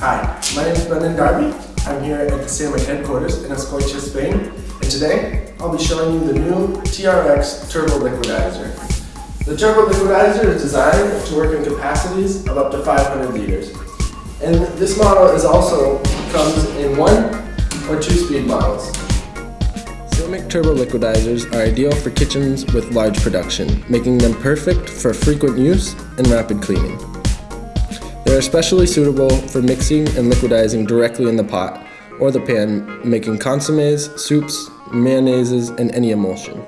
Hi, my name is Brendan Darby. I'm here at the Sammic headquarters in Azkoitia, Spain, and today I'll be showing you the new TRX Turbo Liquidizer. The Turbo Liquidizer is designed to work in capacities of up to 500 liters. And this model is also comes in one or two speed models. Sammic turbo liquidizers are ideal for kitchens with large production, making them perfect for frequent use and rapid cleaning. They are especially suitable for mixing and liquidizing directly in the pot or the pan, making consommes, soups, mayonnaises, and any emulsion.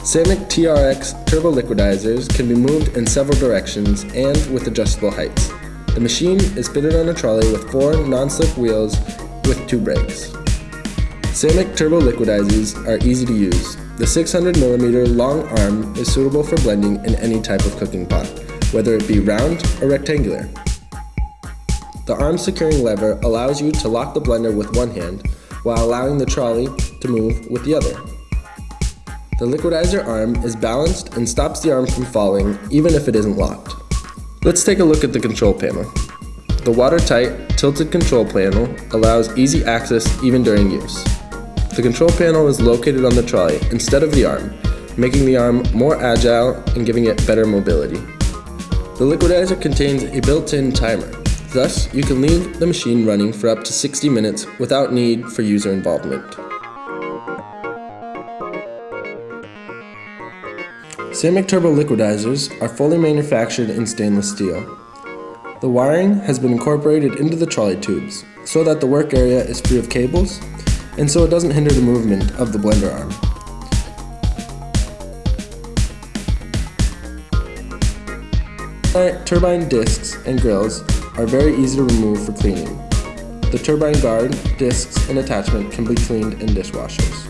Sammic TRX turbo liquidizers can be moved in several directions and with adjustable heights. The machine is fitted on a trolley with four non-slip wheels with two brakes. Sammic turbo liquidizers are easy to use, the 600mm long arm is suitable for blending in any type of cooking pot, whether it be round or rectangular. The arm securing lever allows you to lock the blender with one hand while allowing the trolley to move with the other. The liquidizer arm is balanced and stops the arm from falling even if it isn't locked. Let's take a look at the control panel. The watertight, tilted control panel allows easy access even during use. The control panel is located on the trolley instead of the arm, making the arm more agile and giving it better mobility. The liquidizer contains a built-in timer, thus you can leave the machine running for up to 60 minutes without need for user involvement. Sammic Turbo liquidizers are fully manufactured in stainless steel. The wiring has been incorporated into the trolley tubes so that the work area is free of cables and so it doesn't hinder the movement of the blender arm. Turbine discs and grills are very easy to remove for cleaning. The turbine guard, discs, and attachment can be cleaned in dishwashers.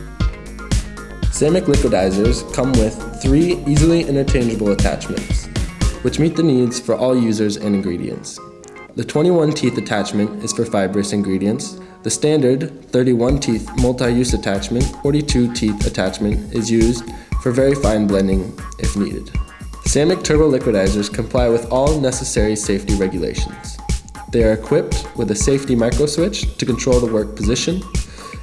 Sammic liquidizers come with three easily interchangeable attachments, which meet the needs for all users and ingredients. The 21 teeth attachment is for fibrous ingredients, the standard 31 teeth multi-use attachment, 42 teeth attachment is used for very fine blending if needed. Sammic turbo liquidizers comply with all necessary safety regulations. They are equipped with a safety micro switch to control the work position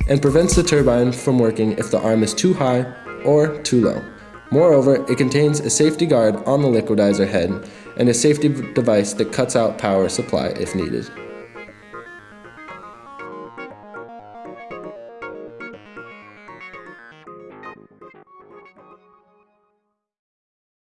and prevents the turbine from working if the arm is too high or too low. Moreover, it contains a safety guard on the liquidizer head and a safety device that cuts out power supply if needed.